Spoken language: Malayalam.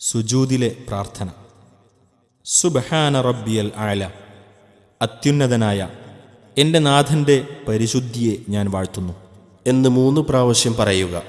സുജൂദിലെ പ്രാർത്ഥന. സുബഹാന റബ്ബിയൽ ആല അത്യുന്നതനായ എന്റെ നാഥന്റെ പരിശുദ്ധിയെ ഞാൻ വാഴ്ത്തുന്നു. എന്ന് മൂന്ന് പ്രാവശ്യം പറയുക.